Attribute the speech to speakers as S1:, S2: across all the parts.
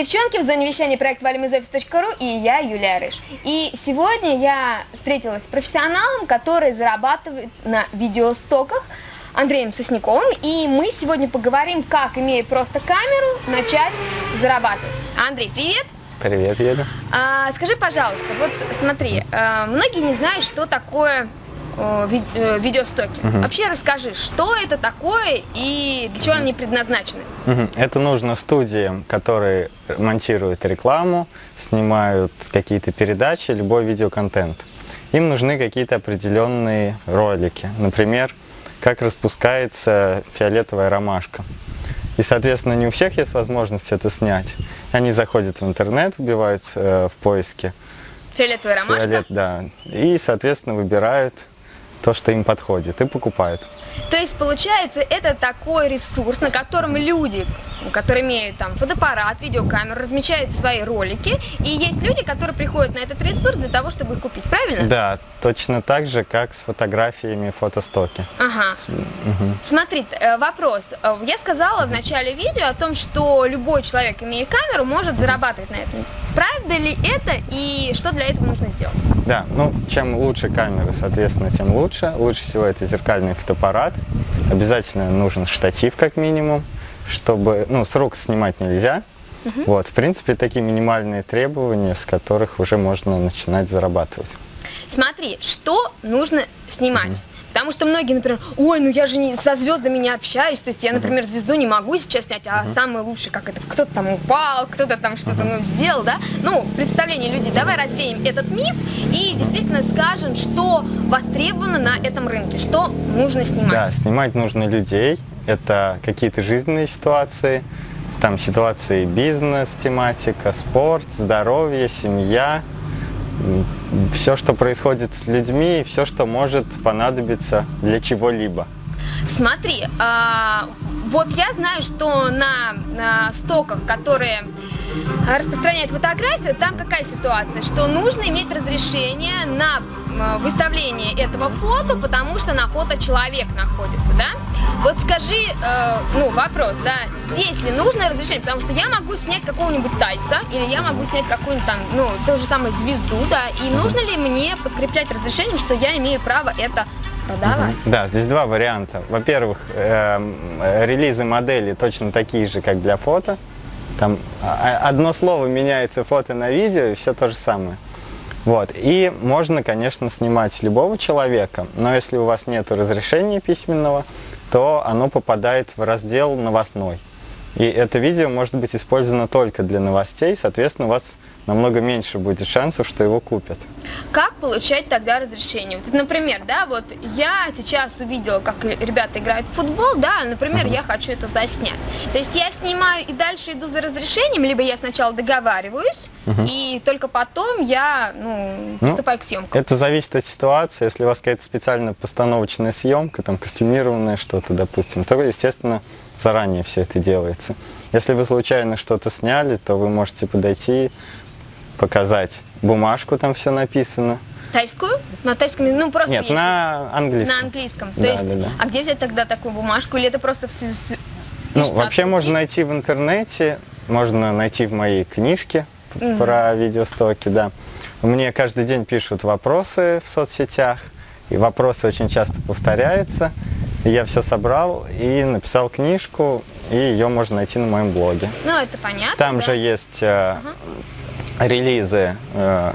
S1: девчонки, в зоне вещания проект valimizoffice.ru и я, Юлия Рыж. И сегодня я встретилась с профессионалом, который зарабатывает на видеостоках, Андреем Сосняковым, и мы сегодня поговорим, как, имея просто камеру, начать зарабатывать. Андрей, привет!
S2: Привет, Еда.
S1: А, скажи, пожалуйста, вот смотри, а, многие не знают, что такое видеостоки. Угу. Вообще расскажи, что это такое и для чего они предназначены?
S2: Угу. Это нужно студиям, которые монтируют рекламу, снимают какие-то передачи, любой видеоконтент. Им нужны какие-то определенные ролики. Например, как распускается фиолетовая ромашка. И, соответственно, не у всех есть возможность это снять. Они заходят в интернет, вбивают э, в поиске.
S1: Фиолетовая ромашка? Фиолет,
S2: да. И, соответственно, выбирают то, что им подходит, и покупают.
S1: То есть, получается, это такой ресурс, на котором люди, которые имеют там фотоаппарат, видеокамеру, размещают свои ролики, и есть люди, которые приходят на этот ресурс для того, чтобы их купить, правильно?
S2: Да, точно так же, как с фотографиями фотостоки.
S1: Ага. Угу. Смотри, э, вопрос. Э, я сказала в начале видео о том, что любой человек, имея камеру, может зарабатывать на этом. Правда ли это и что для этого нужно сделать?
S2: Да, ну, чем лучше камеры, соответственно, тем лучше. Лучше всего это зеркальный фотоаппарат. Обязательно нужен штатив, как минимум, чтобы, ну, с рук снимать нельзя. Угу. Вот, в принципе, такие минимальные требования, с которых уже можно начинать зарабатывать.
S1: Смотри, что нужно снимать? Угу. Потому что многие, например, ой, ну я же не, со звездами не общаюсь, то есть я, например, звезду не могу сейчас снять, а uh самое лучшее, как это, кто-то там упал, кто-то там что-то ну, сделал, да? Ну, представление людей, давай развеем этот миф и действительно скажем, что востребовано на этом рынке, что нужно снимать.
S2: Да, снимать нужно людей, это какие-то жизненные ситуации, там ситуации бизнес, тематика, спорт, здоровье, семья, все, что происходит с людьми, все, что может понадобиться для чего-либо.
S1: Смотри, а, вот я знаю, что на, стоках, которые распространяют фотографию, там какая ситуация, что нужно иметь разрешение на выставление этого фото, потому что на фото человек находится, да? Вот скажи, э, ну, вопрос, да, здесь ли нужно разрешение? Потому что я могу снять какого-нибудь тайца, или я могу снять какую-нибудь там, ну, ту же самую звезду, да, и нужно ли мне подкреплять разрешением, что я имею право это продавать?
S2: Да, здесь два варианта. Во-первых, э, релизы модели точно такие же, как для фото. Там а, одно слово меняется фото на видео, и все то же самое. Вот. И можно, конечно, снимать любого человека, но если у вас нет разрешения письменного, то оно попадает в раздел «Новостной». И это видео может быть использовано только для новостей, соответственно, у вас намного меньше будет шансов, что его купят.
S1: Как получать тогда разрешение? Вот, например, да, вот я сейчас увидела, как ребята играют в футбол, да, например, uh -huh. я хочу это заснять. То есть я снимаю и дальше иду за разрешением, либо я сначала договариваюсь, uh -huh. и только потом я, ну, ну приступаю ну, к съемкам.
S2: Это зависит от ситуации. Если у вас какая-то специально постановочная съемка, там, костюмированное что-то, допустим, то, естественно, заранее все это делается. Если вы случайно что-то сняли, то вы можете подойти, показать бумажку, там все написано.
S1: Тайскую? На тайском, ну просто
S2: Нет, есть. на английском.
S1: На английском. То да, есть, да, да. а где взять тогда такую бумажку? Или это просто... В...
S2: Ну, вообще можно найти в интернете, можно найти в моей книжке угу. про видеостоки, да. Мне каждый день пишут вопросы в соцсетях, и вопросы очень часто повторяются. Я все собрал и написал книжку, и ее можно найти на моем блоге.
S1: Ну, это понятно.
S2: Там да? же есть э, ага релизы э,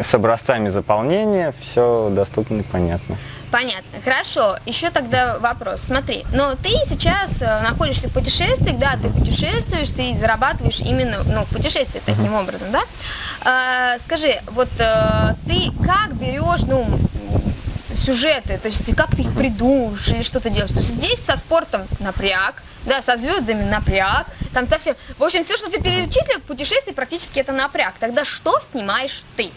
S2: с образцами заполнения, все доступно и понятно.
S1: Понятно. Хорошо. Еще тогда вопрос. Смотри, но ты сейчас э, находишься в путешествиях, да, ты путешествуешь, ты зарабатываешь именно ну, в путешествии таким образом, да? А, скажи, вот э, ты как берешь, ну, сюжеты, то есть как ты их придумываешь или что-то делаешь. То есть здесь со спортом напряг, да, со звездами напряг, там совсем... В общем, все, что ты перечислил, путешествие практически это напряг. Тогда что снимаешь ты?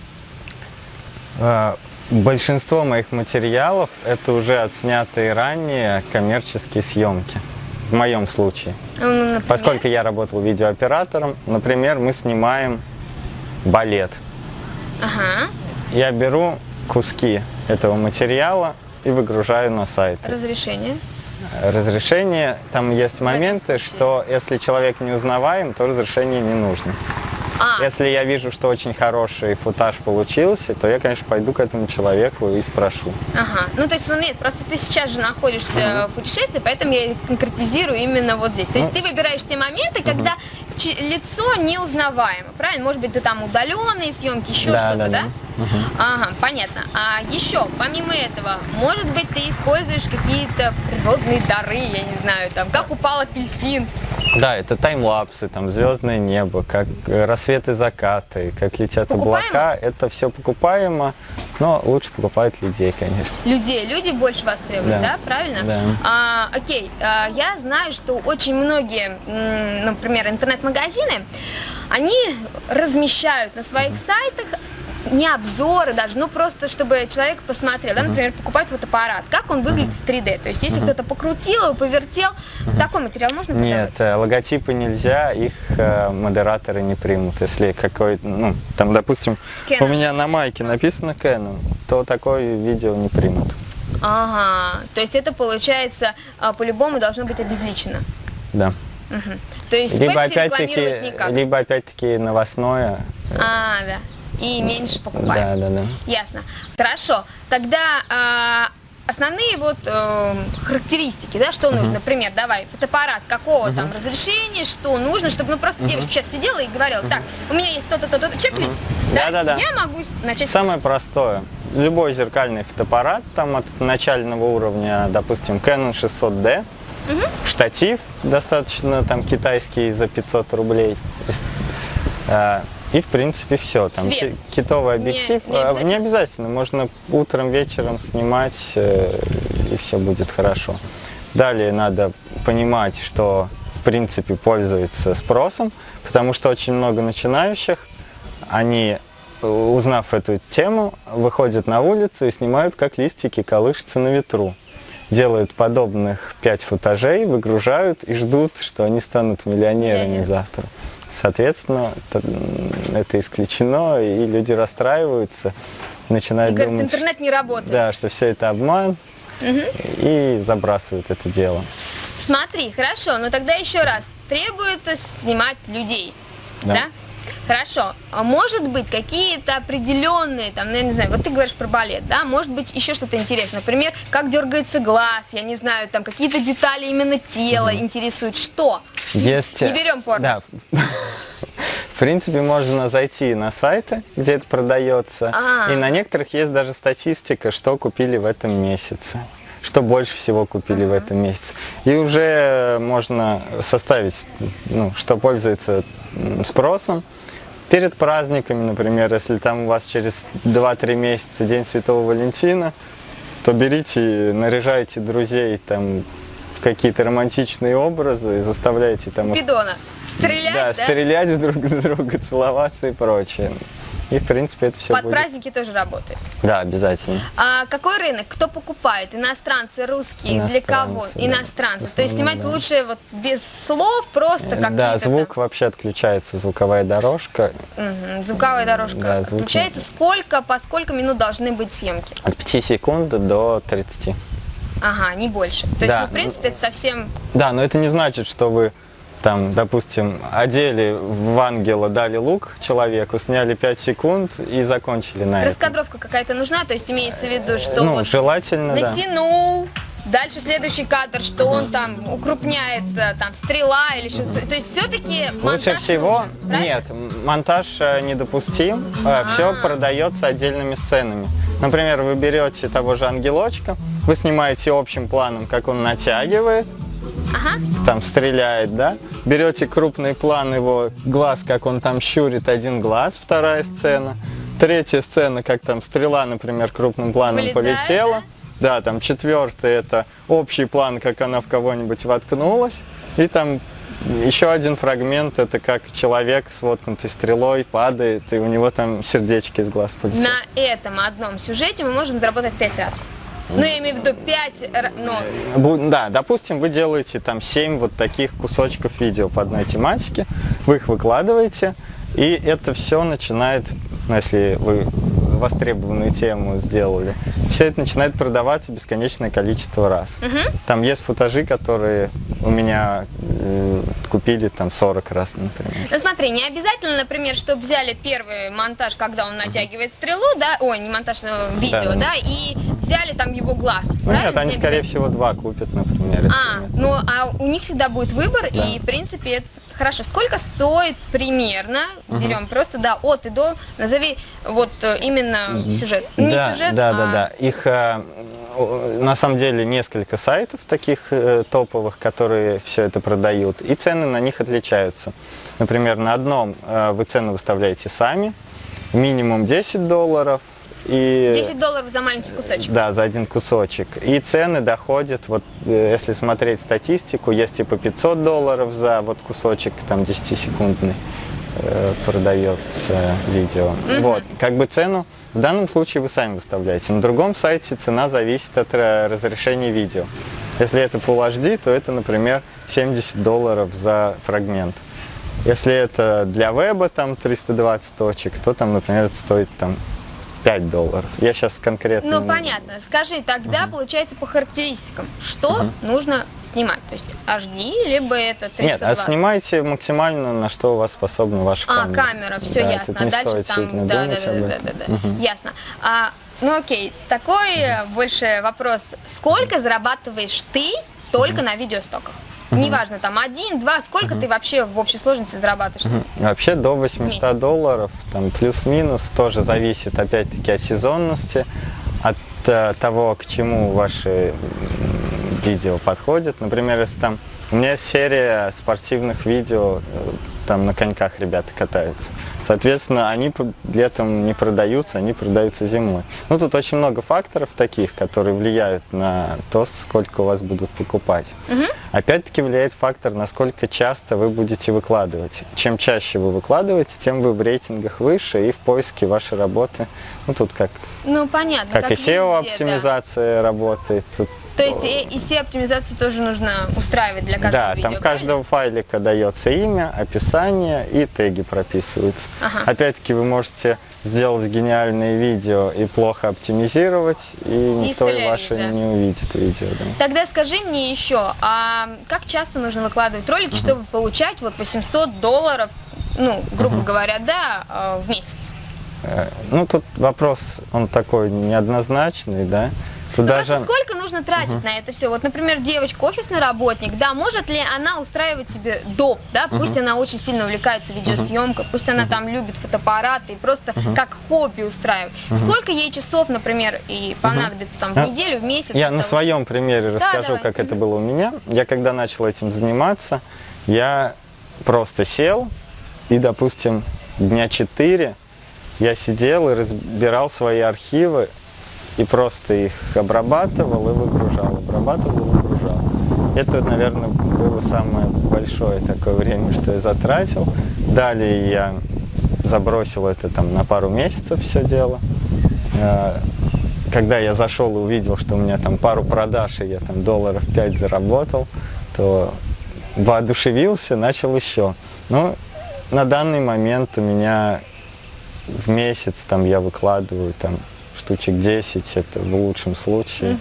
S2: А, большинство моих материалов это уже отснятые ранее коммерческие съемки. В моем случае. Ну, Поскольку я работал видеооператором, например, мы снимаем балет.
S1: Ага.
S2: Я беру куски этого материала и выгружаю на сайт.
S1: Разрешение?
S2: разрешение. Там есть моменты, что если человек не узнаваем, то разрешение не нужно.
S1: А,
S2: Если я вижу, что очень хороший футаж получился, то я, конечно, пойду к этому человеку и спрошу.
S1: ага. Ну, то есть, ну нет, просто ты сейчас же находишься в путешествии, поэтому я конкретизирую именно вот здесь. То есть
S2: Ну.
S1: ты выбираешь те моменты, когда чи- лицо неузнаваемо, правильно? Может быть, ты там удаленные съемки, еще
S2: Да,
S1: что-то,
S2: да,
S1: да?
S2: да.
S1: Ага, понятно. А еще, помимо этого, может быть, ты используешь какие-то природные дары, я не знаю, там, как упал апельсин.
S2: Да, это таймлапсы, там звездное небо, как э, рассветы, закаты, как летят
S1: Покупаемо?
S2: облака. Это все покупаемо, но лучше покупать людей, конечно.
S1: людей. Люди больше востребуют, да,
S2: Да.
S1: правильно?
S2: Да.
S1: А, окей, а, я знаю, что очень многие, например, интернет-магазины, они размещают на своих сайтах не обзоры даже, ну просто чтобы человек посмотрел, да, например, покупать фотоаппарат, как он выглядит в 3D. То есть если кто-то покрутил его, повертел, такой материал можно продавать?
S2: Нет, э, логотипы нельзя, их э, модераторы не примут. Если какой, ну, там, допустим, у меня на майке написано Canon, то такое видео не примут.
S1: Ага, то есть это получается а, по-любому должно быть обезличено.
S2: Да.
S1: Мгм. То есть
S2: Либо опять-таки, либо опять-таки новостное.
S1: А, да. И меньше покупаем.
S2: Да, да, да.
S1: Ясно. Хорошо. Тогда а, основные вот э, характеристики, да, что нужно, например, давай, фотоаппарат, какого там разрешения, что нужно, чтобы, ну, просто девушка сейчас сидела и говорила, так, у меня есть то-то, то-то, чек-лист, да?
S2: Да-да-да.
S1: я могу начать...
S2: Самое простое. Любой зеркальный фотоаппарат, там от начального уровня, допустим, Canon 600D, штатив достаточно там китайский за 500 рублей. Э, И в принципе все. Там
S1: Свет.
S2: ки- китовый
S1: Не-
S2: объектив.
S1: не
S2: э,
S1: обязательно?
S2: не обязательно. Можно утром, вечером снимать, э, и все будет хорошо. Далее надо понимать, что в принципе пользуется спросом, потому что очень много начинающих, они, э, узнав эту тему, выходят на улицу и снимают, как листики колышутся на ветру. Делают подобных пять футажей, выгружают и ждут, что они станут миллионерами
S1: Миллионер.
S2: завтра. Соответственно, это, это исключено, и люди расстраиваются,
S1: И
S2: начинают
S1: говорит,
S2: думать,
S1: интернет не работает.
S2: да, что все это обман, и забрасывают это дело.
S1: Смотри, хорошо, но тогда еще раз, требуется снимать людей, да?
S2: Да.
S1: Хорошо, а может быть какие-то определенные, там, ну, я не знаю, вот ты говоришь про балет, да, может быть еще что-то интересное, например, как дергается глаз, я не знаю, там какие-то детали именно тела интересуют, что?
S2: Есть...
S1: Не берем порно.
S2: Да. В принципе, можно зайти на сайты, где это продается,
S1: А.
S2: и на некоторых есть даже статистика, что купили в этом месяце что больше всего купили в этом месяце. И уже можно составить, ну, что пользуется спросом. Перед праздниками, например, если там у вас через 2-3 месяца День Святого Валентина, то берите, наряжайте друзей там в какие-то романтичные образы и заставляйте там
S1: Бидона. Стрелять, да?
S2: да, стрелять в друг друга, целоваться и прочее. И, в принципе, это все
S1: Под
S2: будет.
S1: праздники тоже работает.
S2: Да, обязательно.
S1: А какой рынок? Кто покупает? Иностранцы, русские? Для кого?
S2: Иностранцы, да.
S1: Иностранцы. То есть снимать
S2: да.
S1: лучше вот без слов, просто как
S2: да, звук вообще отключается, звуковая дорожка.
S1: Звуковая дорожка
S2: Да, звук
S1: отключается. Сколько, по сколько минут должны быть съемки?
S2: От 5 секунд до 30.
S1: Ага, не больше. То есть,
S2: Да.
S1: ну, в принципе, это совсем...
S2: Да, но это не значит, что вы там, допустим, одели в ангела, дали лук человеку, сняли 5 секунд и закончили на.
S1: Раскадровка какая-то нужна, то есть имеется в виду, что
S2: Ну,
S1: вот
S2: желательно, да.
S1: натянул, дальше следующий кадр, что он там укрупняется, там стрела или что-то. То есть все-таки
S2: Лучше всего, нет, м- монтаж э, недопустим, все
S1: А.
S2: продается отдельными сценами. Например, вы берете того же ангелочка, вы снимаете общим планом, как он натягивает,
S1: Ага.
S2: там стреляет, да, берете крупный план его глаз, как он там щурит один глаз, вторая сцена, третья сцена, как там стрела, например, крупным планом
S1: Вылетает,
S2: полетела, да, там четвертый это общий план, как она в кого-нибудь воткнулась, и там еще один фрагмент, это как человек с воткнутой стрелой падает, и у него там сердечки из глаз полетели.
S1: На этом одном сюжете мы можем заработать пять раз. Ну, я имею в виду пять, р- ну,
S2: Бу- Да, допустим, вы делаете там 7 вот таких кусочков видео по одной тематике, вы их выкладываете, и это все начинает, ну, если вы востребованную тему сделали, все это начинает продаваться бесконечное количество раз.
S1: Мгм.
S2: Там есть футажи, которые у меня э, купили там 40 раз, например.
S1: Ну смотри, не обязательно, например, чтобы взяли первый монтаж, когда он натягивает стрелу, да, ой, не монтаж, а видео,
S2: Да.
S1: да, и взяли там его глаз,
S2: Ну,
S1: правильно?
S2: нет, они, скорее всего, два купят, например.
S1: А, ну а у них всегда будет выбор,
S2: Да.
S1: и в принципе это хорошо. Сколько стоит примерно? Берем просто да от и до. Назови вот э, именно сюжет. Не
S2: да,
S1: сюжет,
S2: да,
S1: а
S2: да, да. Их э, на самом деле несколько сайтов таких э, топовых, которые все это продают, и цены на них отличаются. Например, на одном вы цену выставляете сами, минимум 10 долларов, и
S1: 10 долларов за маленький кусочек.
S2: да, за один кусочек. И цены доходят, вот э, если смотреть статистику, есть типа 500 долларов за вот кусочек, там 10-секундный э, продается видео. Вот, как бы цену в данном случае вы сами выставляете. На другом сайте цена зависит от э, разрешения видео. Если это Full HD, то это, например, 70 долларов за фрагмент. Если это для веба там 320 точек, то там, например, это стоит там 5 долларов. Я сейчас конкретно...
S1: Ну понятно. Скажи, тогда получается по характеристикам, что нужно снимать? То есть HD, либо это 320?
S2: Нет, а снимайте максимально, на что у вас способна ваша
S1: А,
S2: камера.
S1: камера, все
S2: Да,
S1: ясно.
S2: Тут не
S1: дальше
S2: стоит
S1: там. Да, да, да, да,
S2: этом.
S1: да, да. Ясно. А, ну окей, такой э, больше вопрос. Сколько зарабатываешь ты только на видеостоках? Неважно, там один, два, сколько ты вообще в общей сложности зарабатываешь?
S2: Вообще до 800
S1: Месяц.
S2: долларов, там плюс-минус, тоже зависит опять-таки от сезонности, от э, того, к чему ваши видео подходят. Например, если там у меня серия спортивных видео, э, там на коньках ребята катаются. Соответственно, они летом не продаются, они продаются зимой. Ну, тут очень много факторов таких, которые влияют на то, сколько у вас будут покупать. Опять-таки влияет фактор, насколько часто вы будете выкладывать. Чем чаще вы выкладываете, тем вы в рейтингах выше и в поиске вашей работы. Ну, тут как,
S1: Ну понятно.
S2: как, и
S1: везде, да.
S2: SEO-оптимизация работает. Тут
S1: То есть и, и SEO-оптимизацию тоже нужно устраивать для каждого
S2: да,
S1: видео,
S2: там
S1: правильно?
S2: каждого файлика дается имя, описание и теги прописываются.
S1: Ага.
S2: Опять-таки вы можете сделать гениальное видео и плохо оптимизировать, и никто
S1: слить,
S2: ваше
S1: да.
S2: не увидит видео. да.
S1: Тогда скажи мне еще, а как часто нужно выкладывать ролики, чтобы получать вот 800 долларов, ну, грубо говоря, да, э, в месяц?
S2: Э, Ну, тут вопрос, он такой неоднозначный, да. Тут
S1: Ну,
S2: даже...
S1: просто сколько нужно тратить на это все? Вот, например, девочка, офисный работник, да, может ли она устраивать себе доп, да, пусть она очень сильно увлекается видеосъемкой, пусть она там любит фотоаппараты и просто как хобби устраивает. Сколько ей часов, например, и понадобится там в
S2: А,
S1: неделю, в месяц?
S2: Я на
S1: того,
S2: своем примере расскажу,
S1: давай.
S2: как это было у меня. Я когда начал этим заниматься, я просто сел и, допустим, дня 4 я сидел и разбирал свои архивы и просто их обрабатывал и выгружал, обрабатывал и выгружал. Это, наверное, было самое большое такое время, что я затратил. Далее я забросил это там на пару месяцев все дело. Э, Когда я зашел и увидел, что у меня там пару продаж, и я там долларов 5 заработал, то воодушевился, начал еще. Ну, на данный момент у меня в месяц там я выкладываю там штучек 10, это в лучшем случае.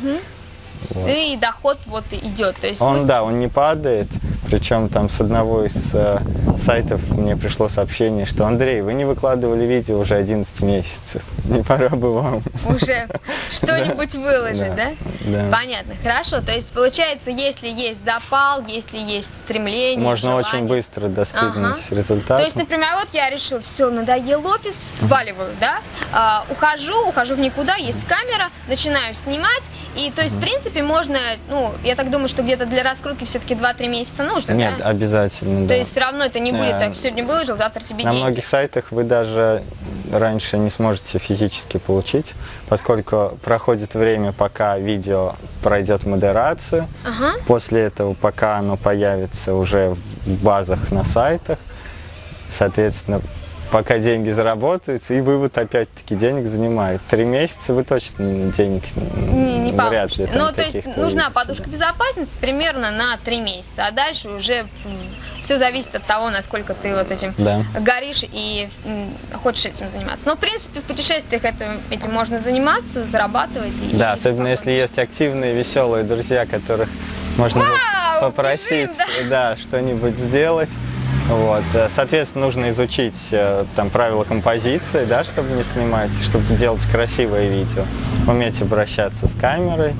S2: Вот.
S1: И доход вот идет. То есть
S2: Он,
S1: смысл-
S2: да, он не падает, причем там с одного из э, сайтов мне пришло сообщение, что Андрей, вы не выкладывали видео уже 11 месяцев, не пора бы вам.
S1: уже что-нибудь выложить, да?
S2: Да.
S1: Понятно, хорошо. То есть получается, если есть запал, если есть стремление,
S2: Можно очень быстро достигнуть результата.
S1: То есть, например, вот я решил, все, надоел офис, сваливаю, да, А, ухожу, ухожу в никуда, есть камера, начинаю снимать, и то есть, в принципе, можно, ну, я так думаю, что где-то для раскрутки все-таки 2-3 месяца нужно,
S2: Нет,
S1: да?
S2: обязательно,
S1: То есть все равно это не будет так, сегодня выложил, завтра тебе
S2: На многих сайтах вы даже раньше не сможете физически получить, поскольку проходит время, пока видео пройдет модерацию.
S1: Ага.
S2: После этого, пока оно появится уже в базах на сайтах, соответственно, пока деньги заработаются, и вывод опять-таки денег занимает. Три месяца вы точно денег
S1: Не, не
S2: вряд ли
S1: получится.
S2: там
S1: Ну, то есть нужна
S2: увидите,
S1: подушка
S2: да.
S1: безопасности примерно на 3 месяца, а дальше уже все зависит от того, насколько ты вот этим
S2: Да.
S1: горишь и хочешь этим заниматься. Но, в принципе, в путешествиях это, этим можно заниматься, зарабатывать. И
S2: Да, особенно если есть активные, веселые друзья, которых можно
S1: Вау,
S2: попросить,
S1: бежим,
S2: да, что-нибудь сделать. Вот. э, Соответственно, нужно изучить э, там правила композиции, да, чтобы не снимать, чтобы делать красивое видео. Уметь обращаться с камерой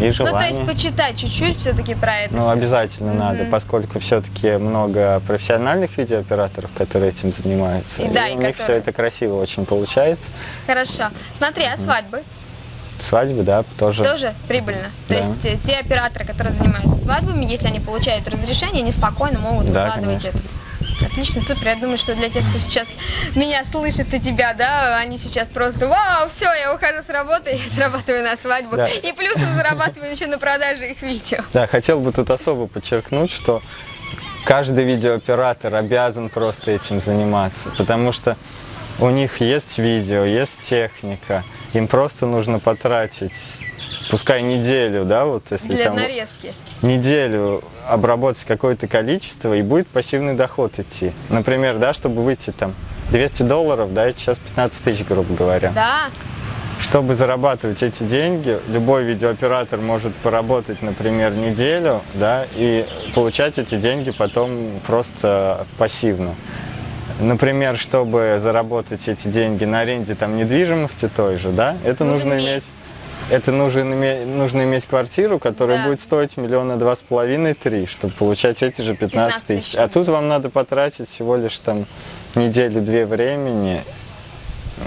S2: и
S1: Ну, то
S2: желание.
S1: есть почитать чуть-чуть все-таки про это.
S2: Ну,
S1: всё.
S2: обязательно надо,
S1: Мгм.
S2: поскольку все-таки много профессиональных видеооператоров, которые этим занимаются.
S1: И да, и
S2: у них все это красиво очень получается.
S1: Хорошо. Смотри, а свадьбы
S2: Свадьбы, да, тоже.
S1: тоже прибыльно. То
S2: Да.
S1: есть э, те операторы, которые занимаются свадьбами, если они получают разрешение, они спокойно могут
S2: Да,
S1: выкладывать
S2: конечно.
S1: это. Отлично, супер. Я думаю, что для тех, кто сейчас меня слышит и тебя, да, они сейчас просто, вау, все, я ухожу с работы, я зарабатываю на свадьбу.
S2: Да.
S1: И плюсом зарабатываю еще на продаже их видео.
S2: Да, хотел бы тут особо подчеркнуть, что каждый видеооператор обязан просто этим заниматься, потому что у них есть видео, есть техника, им просто нужно потратить, пускай неделю, да, вот если
S1: Для
S2: там
S1: нарезки.
S2: неделю обработать какое-то количество и будет пассивный доход идти. Например, да, чтобы выйти там 200 долларов, да, сейчас 15 тысяч, грубо говоря.
S1: Да,
S2: Чтобы зарабатывать эти деньги, любой видеооператор может поработать, например, неделю, да, и получать эти деньги потом просто пассивно. Например, чтобы заработать эти деньги на аренде там недвижимости той же, да, это
S1: Нужен
S2: нужно иметь,
S1: месяц.
S2: Это нужно иметь, нужно иметь квартиру, которая
S1: Да.
S2: будет стоить миллиона два с половиной, три, чтобы получать эти же 15
S1: 15 тысяч.
S2: А тут вам надо потратить всего лишь там неделю-две времени,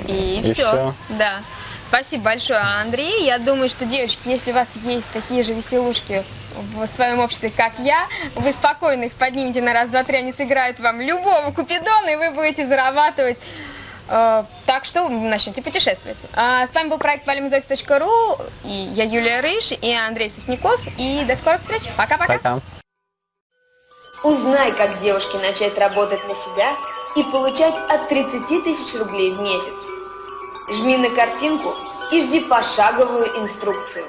S1: И,
S2: И
S1: все.
S2: всё.
S1: Да. Спасибо большое, Андрей. Я думаю, что, девочки, если у вас есть такие же веселушки в своем обществе, как я, вы спокойно их поднимете на раз, два, три, они сыграют вам любого купидона, и вы будете зарабатывать. Э, Так что начнете путешествовать. А С вами был проект valimzois.ru, и я Юлия Рыж, и Андрей Сосняков, и до скорых встреч. Пока-пока.
S2: пока.
S3: Узнай, как девушке начать работать на себя и получать от 30 тысяч рублей в месяц. Жми на картинку и жди пошаговую инструкцию.